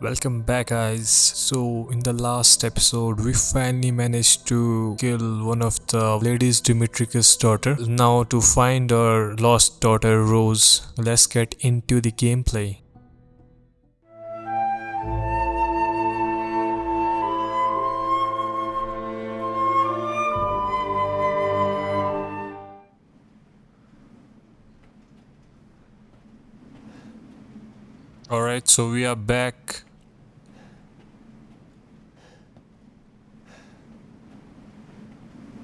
Welcome back guys. So in the last episode we finally managed to kill one of the ladies Dimitrescu's daughter. Now to find our lost daughter Rose, let's get into the gameplay. So we are back.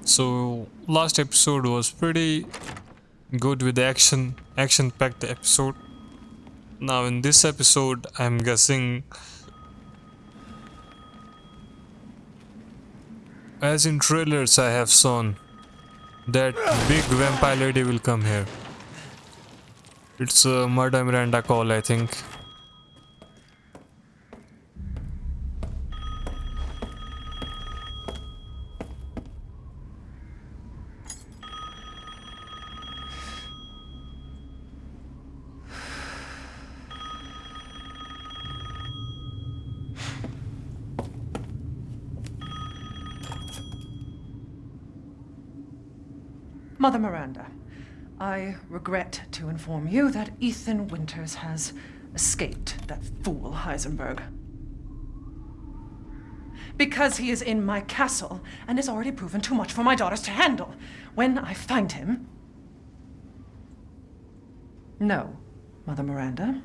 So last episode was pretty good with the action, action packed episode. Now in this episode, I'm guessing as in trailers I have shown that big vampire lady will come here. It's a Mother Miranda call, I think. Mother Miranda, I regret to inform you that Ethan Winters has escaped that fool Heisenberg. Because he is in my castle and has already proven too much for my daughters to handle. When I find him... No, Mother Miranda.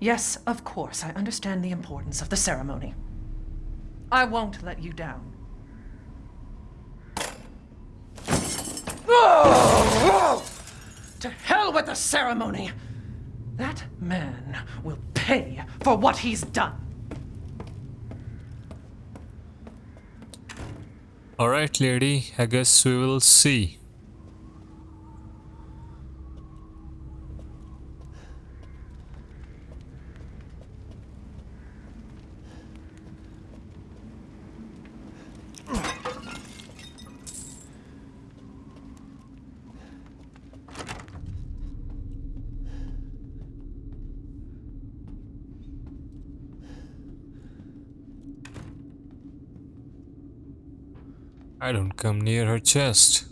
Yes, of course, I understand the importance of the ceremony. I won't let you down. With the ceremony! That man will pay for what he's done. Alright lady, I guess we will see. I don't come near her chest.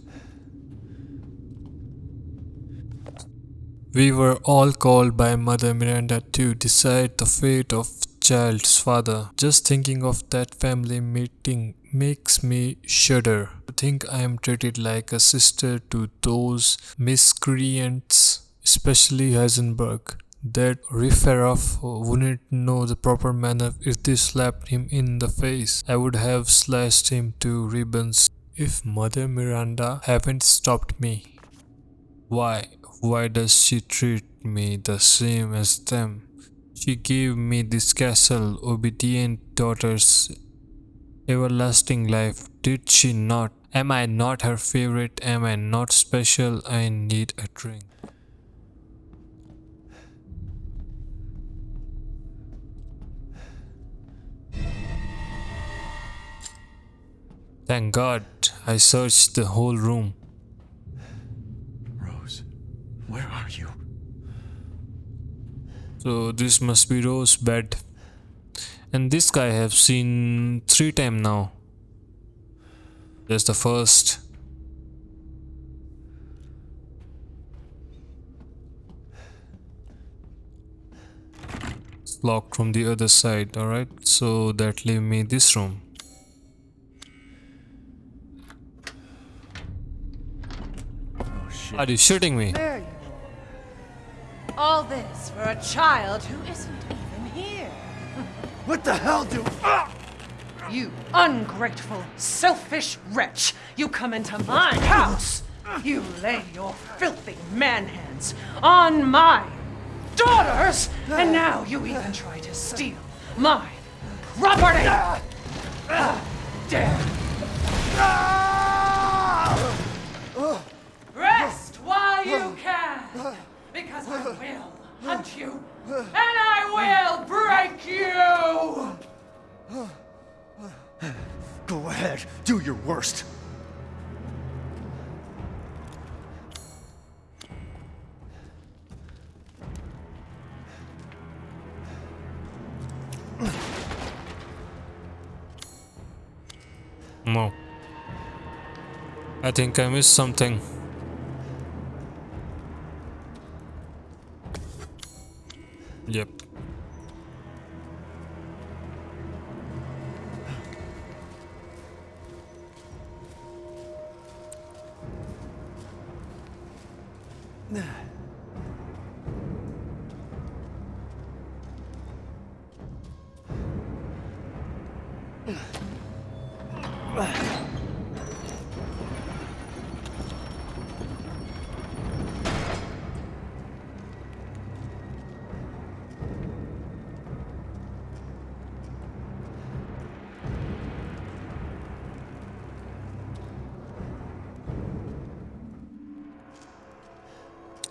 We were all called by Mother Miranda to decide the fate of child's father. Just thinking of that family meeting makes me shudder. I think I am treated like a sister to those miscreants, especially Heisenberg. That Riferoff wouldn't know the proper manner if they slapped him in the face. I would have slashed him to ribbons if Mother Miranda haven't stopped me. Why? Why does she treat me the same as them? She gave me this castle, obedient daughters, everlasting life. Did she not? Am I not her favorite? Am I not special? I need a drink. Thank God I searched the whole room. Rose, where are you? So this must be Rose's bed. And this guy I have seen three times now. There's the first. It's locked from the other side, alright? So that leave me this room. Are you shooting me? You. All this for a child who isn't even here. What the hell do... Ah! You ungrateful, selfish wretch! You come into my house! You lay your filthy man hands on my daughters! And now you even try to steal my property! How dare! Rest while you can! Because I will hunt you! And I will break you! Go ahead, do your worst. No. I think I missed something.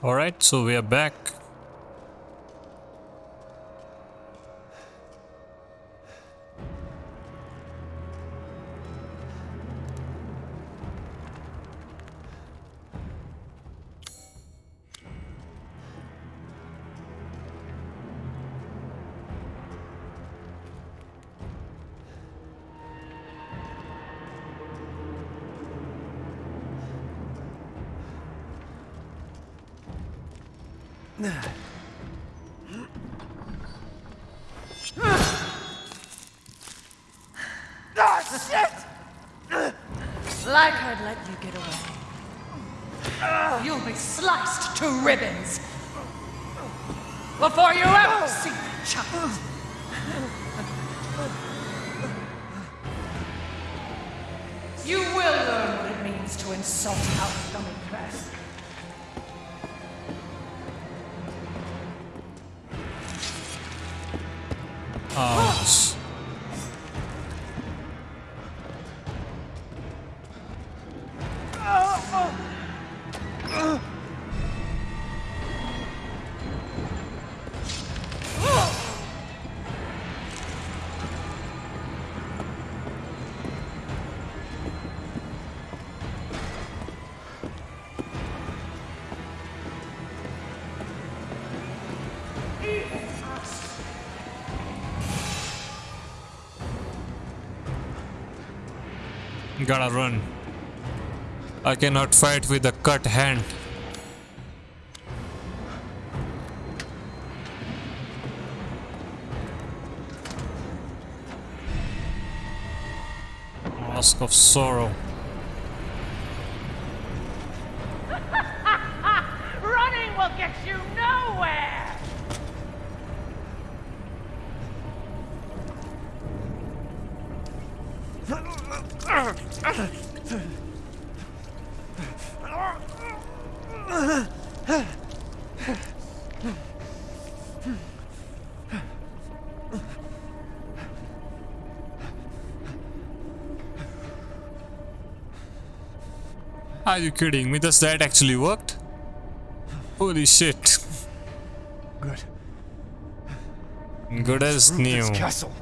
Alright, so we are back. Like I'd let you get away. You'll be sliced to ribbons before you ever see the child. You will learn what it means to insult our coming press. Gotta run. I cannot fight with a cut hand. Mask of Sorrow. Running will get you nowhere! Are you kidding me? Does that actually worked? Holy shit. Good. Good as new. this castle.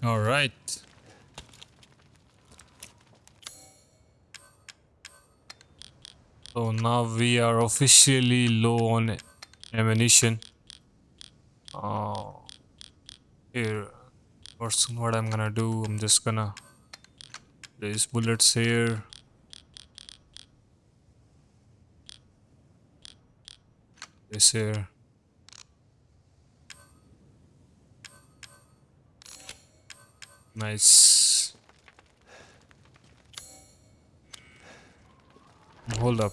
All right. So now we are officially low on ammunition. Oh, here. What's what I'm gonna do? I'm just gonna place bullets here. This here. Nice. Hold up.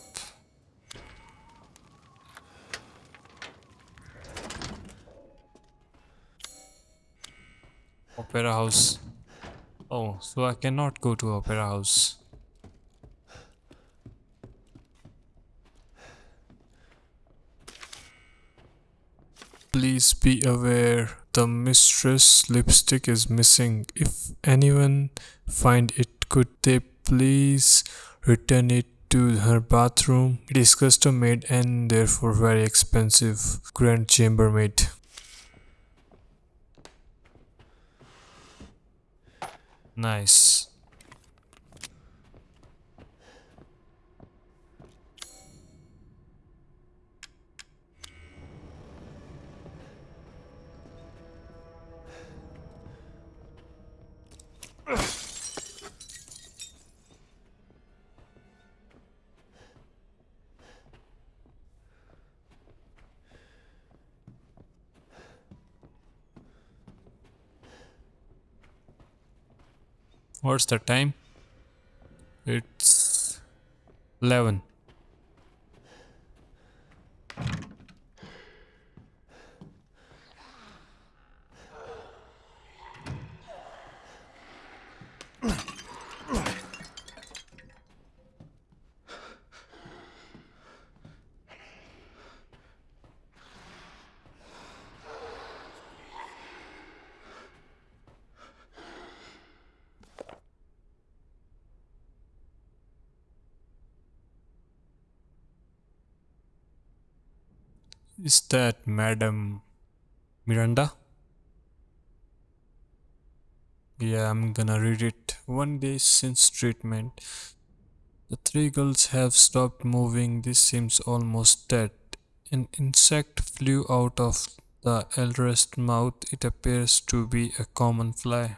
Opera House. Oh, so I cannot go to Opera House. Please be aware the mistress lipstick is missing. If anyone find it, could they please return it to her bathroom? It is custom made and therefore very expensive. Grand chambermaid. Nice. What's the time? It's 11. Is that Madam Miranda? Yeah, I'm gonna read it. One day since treatment, the three girls have stopped moving. This seems almost dead. An insect flew out of the eldest mouth. It appears to be a common fly.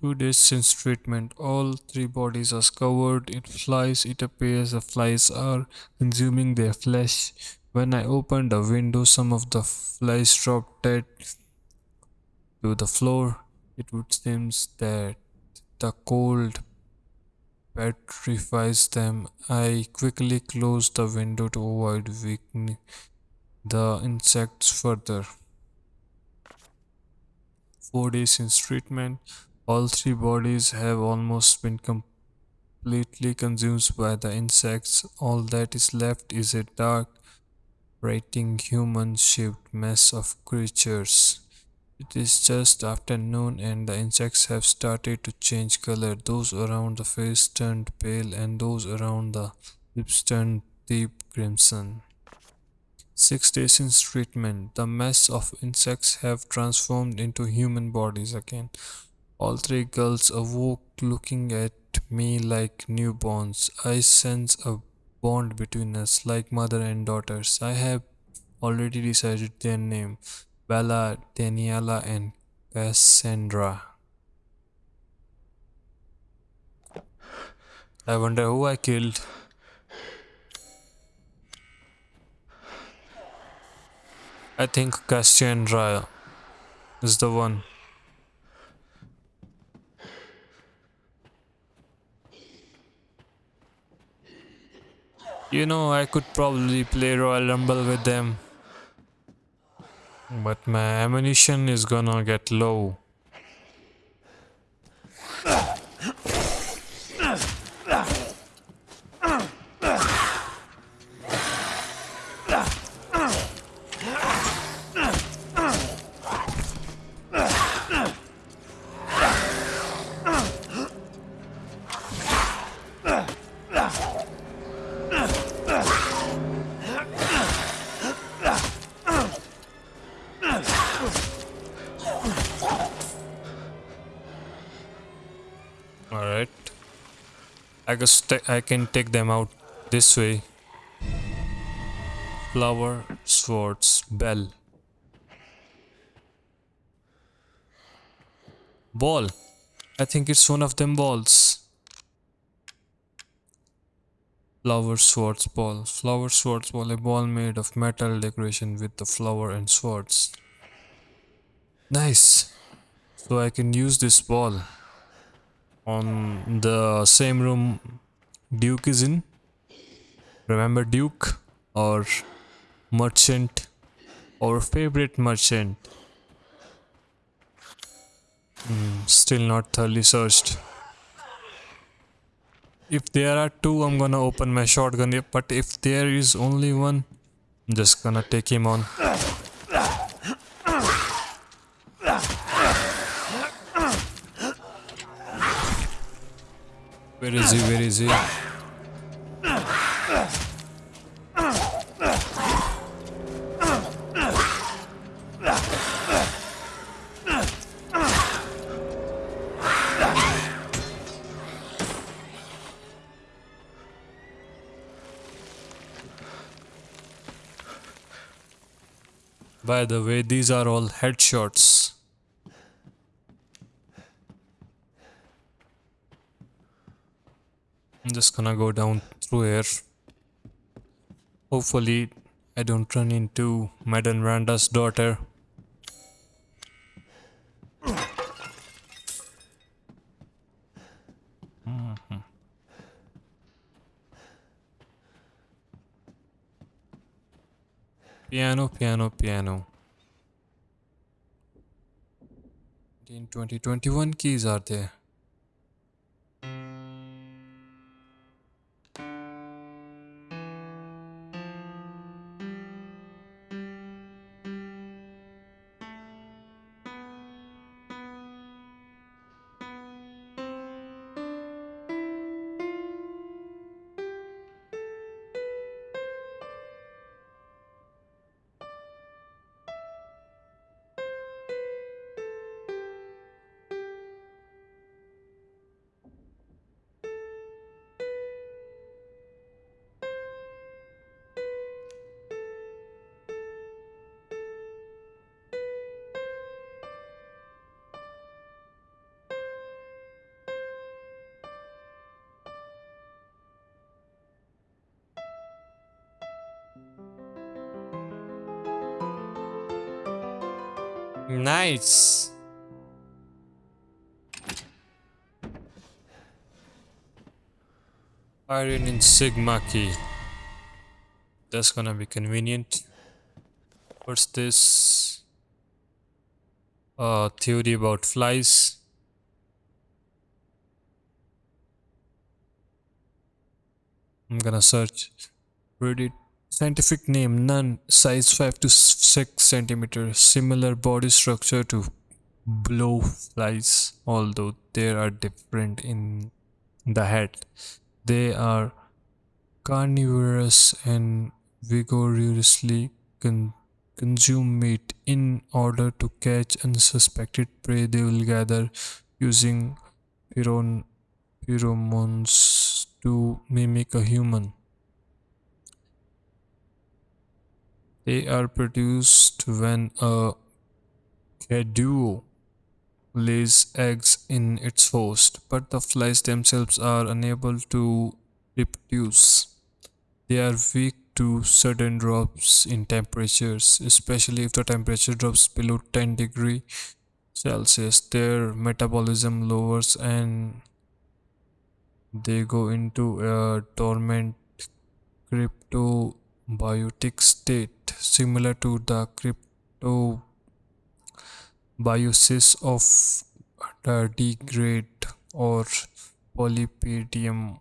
Two days since treatment, all three bodies are covered in flies. It appears the flies are consuming their flesh. When I opened the window, some of the flies dropped dead to the floor. It would seem that the cold petrifies them. I quickly closed the window to avoid weakening the insects further. Four days since treatment, all three bodies have almost been completely consumed by the insects. All that is left is a dark, writing human-shaped mess of creatures. It is just afternoon and the insects have started to change color. Those around the face turned pale and those around the lips turned deep crimson. Six days since treatment, the mess of insects have transformed into human bodies again. All three girls awoke looking at me like newborns. I sense a bond between us like mother and daughters. I have already decided their name Bella, Daniela, and Cassandra. I wonder who I killed. I think Cassandra is the one. You know, I could probably play Royal Rumble with them. But my ammunition is gonna get low. I guess I can take them out this way. Flower, swords, bell. Ball. I think it's one of them balls. Flower, swords, ball. Flower, swords, ball. A ball made of metal decoration with the flower and swords. Nice. So I can use this ball on the same room Duke is in. Remember Duke or merchant or favorite merchant? Hmm, still not thoroughly searched. If there are two, I'm gonna open my shotgun. But if there is only one, I'm just gonna take him on. Where is he? Where is he? By the way, these are all headshots. I'm just gonna go down through here. Hopefully, I don't run into Madame Randa's daughter. Mhm. Piano, piano, piano. In 2021 keys are there. Nice. Iron Insignia key. That's gonna be convenient. What's this? Uh, theory about flies. I'm gonna search. Read it. Scientific name none. Size 5 to 6 centimeters. Similar body structure to blowflies, although they are different in the head. They are carnivorous and vigorously con- consume meat. In order to catch unsuspected prey, they will gather using pheron- pheromones to mimic a human. They are produced when a Cadou lays eggs in its host, but the flies themselves are unable to reproduce. They are weak to sudden drops in temperatures, especially if the temperature drops below 10 degree Celsius. Their metabolism lowers and they go into a dormant cryptobiotic state, similar to the crypto cryptobiosis of tardigrade or Polypedilum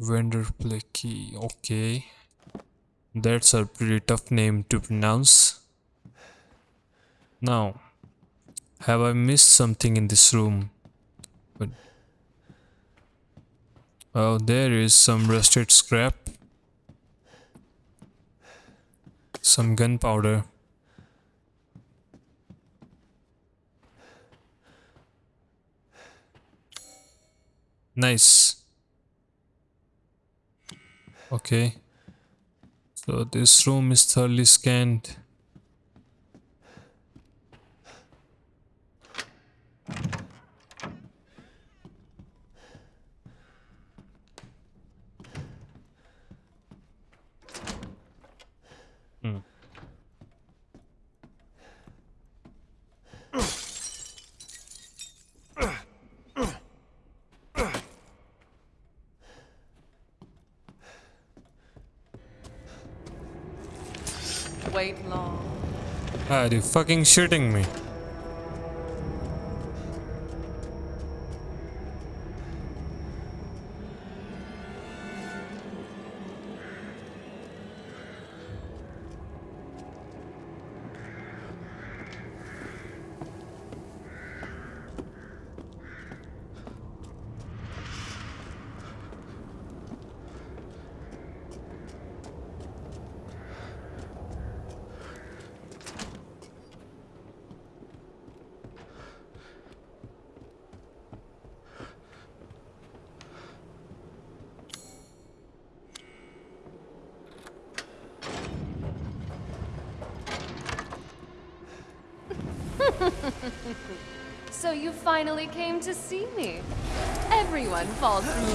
vanderplanki. Okay, that's a pretty tough name to pronounce. Now, have I missed something in this room? But Oh, there is some rusted scrap some gunpowder. Nice. Okay. So this room is thoroughly scanned. You fucking shitting me? So you finally came to see me. Everyone falls for me.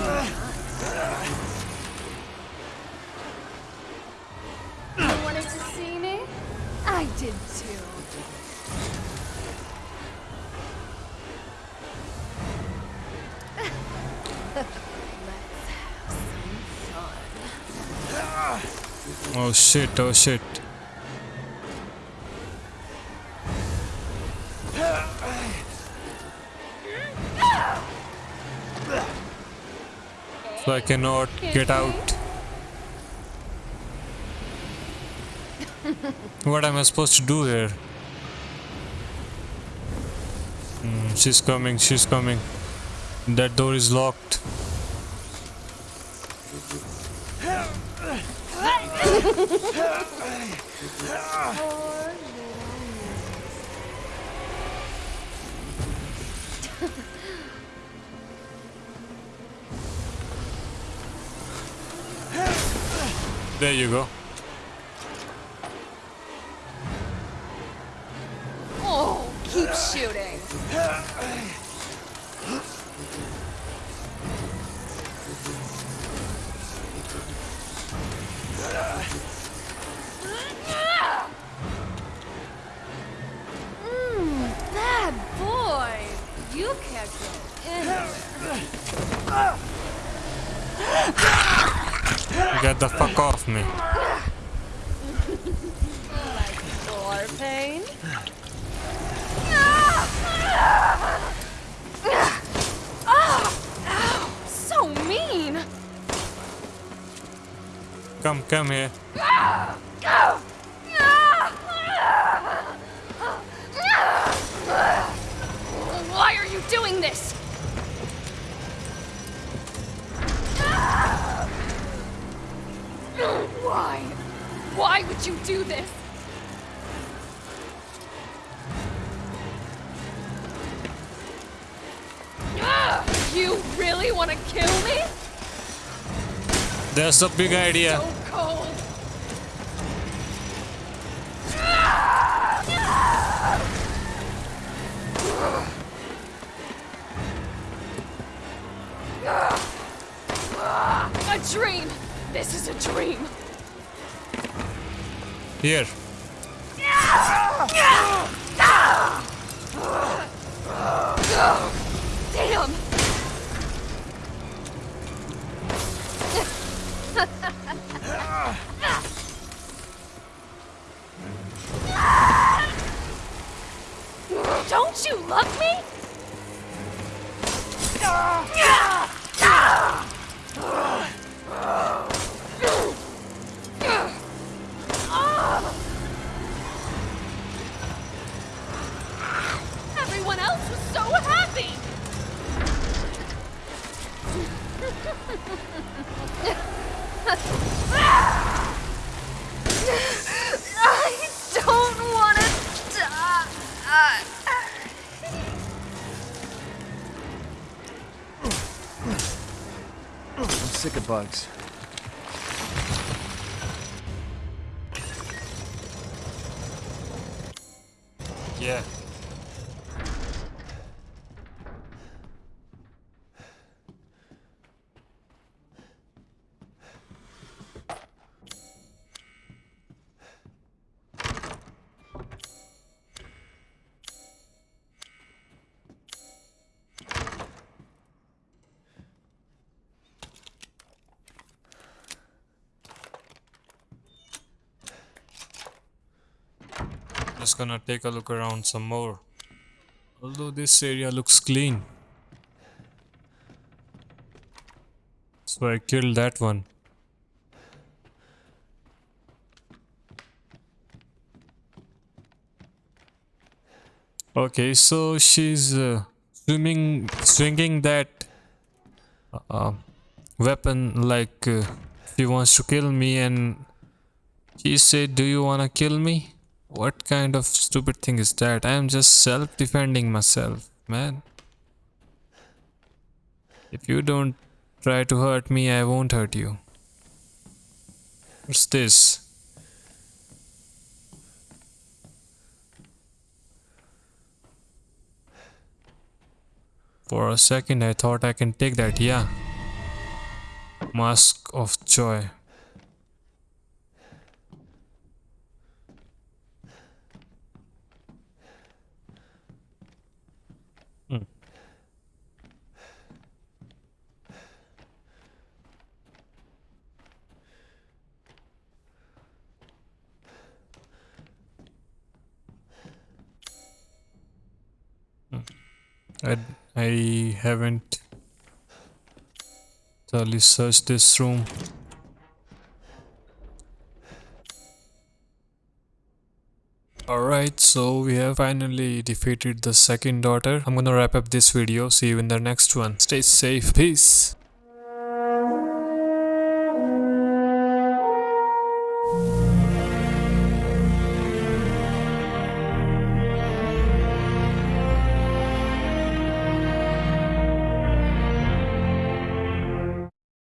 You wanted to see me? I did too. Oh shit, oh shit. So I cannot get out. what am I supposed to do here? Hmm, she's coming, she's coming. That door is locked. There you go. Oh, keep shooting. Anywhere. Get the fuck off me. Floor pain? Ow, so mean. Come, come here. Why would you do this? Ah! You really want to kill me? That's a big idea. So cold. Ah! A dream. This is a dream. Damn. Don't you love me? I don't want to die. I'm sick of bugs. Gonna take a look around some more. Although this area looks clean. So I killed that one. Okay, so she's uh, swimming, swinging that uh, weapon like uh, she wants to kill me, and she said, "Do you wanna kill me?" What kind of stupid thing is that? I am just self-defending myself, man. If you don't try to hurt me, I won't hurt you. What's this? For a second, I thought I can take that, yeah. Mask of Joy. I, I haven't thoroughly searched this room. Alright, so we have finally defeated the second daughter. I'm gonna wrap up this video. See you in the next one. Stay safe. Peace.